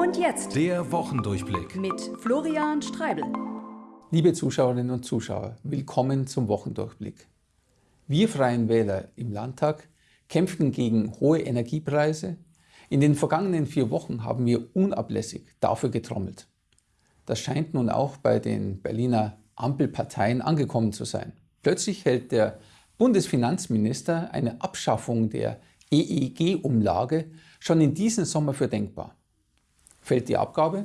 Und jetzt der Wochendurchblick mit Florian Streibel. Liebe Zuschauerinnen und Zuschauer, willkommen zum Wochendurchblick. Wir Freien Wähler im Landtag kämpften gegen hohe Energiepreise. In den vergangenen vier Wochen haben wir unablässig dafür getrommelt. Das scheint nun auch bei den Berliner Ampelparteien angekommen zu sein. Plötzlich hält der Bundesfinanzminister eine Abschaffung der EEG-Umlage schon in diesem Sommer für denkbar. Fällt die Abgabe,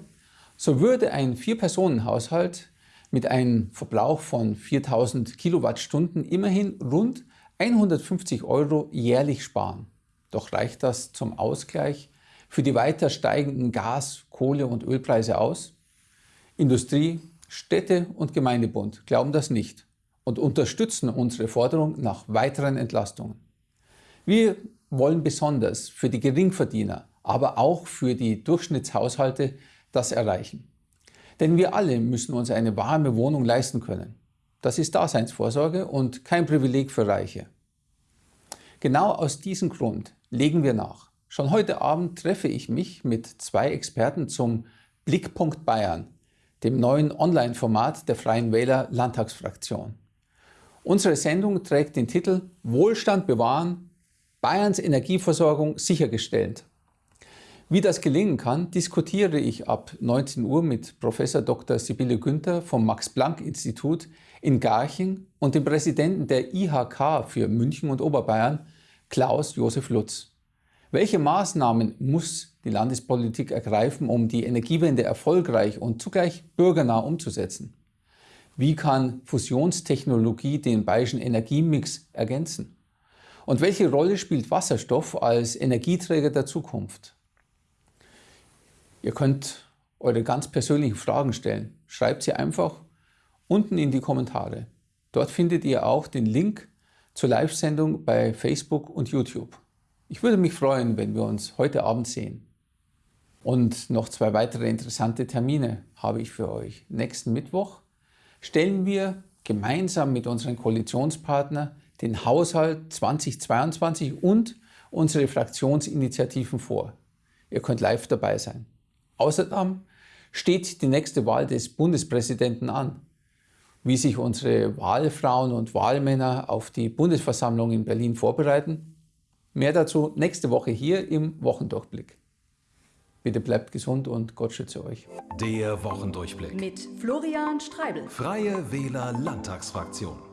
so würde ein Vier-Personen-Haushalt mit einem Verbrauch von 4000 Kilowattstunden immerhin rund 150 Euro jährlich sparen. Doch reicht das zum Ausgleich für die weiter steigenden Gas-, Kohle- und Ölpreise aus? Industrie, Städte und Gemeindebund glauben das nicht und unterstützen unsere Forderung nach weiteren Entlastungen. Wir wollen besonders für die Geringverdiener, aber auch für die Durchschnittshaushalte das erreichen. Denn wir alle müssen uns eine warme Wohnung leisten können. Das ist Daseinsvorsorge und kein Privileg für Reiche. Genau aus diesem Grund legen wir nach. Schon heute Abend treffe ich mich mit zwei Experten zum Blickpunkt Bayern, dem neuen Online-Format der Freien Wähler Landtagsfraktion. Unsere Sendung trägt den Titel Wohlstand bewahren, Bayerns Energieversorgung sichergestellt. Wie das gelingen kann, diskutiere ich ab 19 Uhr mit Prof. Dr. Sibylle Günther vom Max-Planck-Institut in Garching und dem Präsidenten der IHK für München und Oberbayern, Klaus Josef Lutz. Welche Maßnahmen muss die Landespolitik ergreifen, um die Energiewende erfolgreich und zugleich bürgernah umzusetzen? Wie kann Fusionstechnologie den bayerischen Energiemix ergänzen? Und welche Rolle spielt Wasserstoff als Energieträger der Zukunft? Ihr könnt eure ganz persönlichen Fragen stellen. Schreibt sie einfach unten in die Kommentare. Dort findet ihr auch den Link zur Live-Sendung bei Facebook und YouTube. Ich würde mich freuen, wenn wir uns heute Abend sehen. Und noch zwei weitere interessante Termine habe ich für euch. Nächsten Mittwoch stellen wir gemeinsam mit unseren Koalitionspartnern den Haushalt 2022 und unsere Fraktionsinitiativen vor. Ihr könnt live dabei sein. Außerdem steht die nächste Wahl des Bundespräsidenten an. Wie sich unsere Wahlfrauen und Wahlmänner auf die Bundesversammlung in Berlin vorbereiten, Mehr dazu nächste Woche hier im Wochendurchblick. Bitte bleibt gesund und Gott schütze euch. Der Wochendurchblick mit Florian Streibel. Freie Wähler Landtagsfraktion.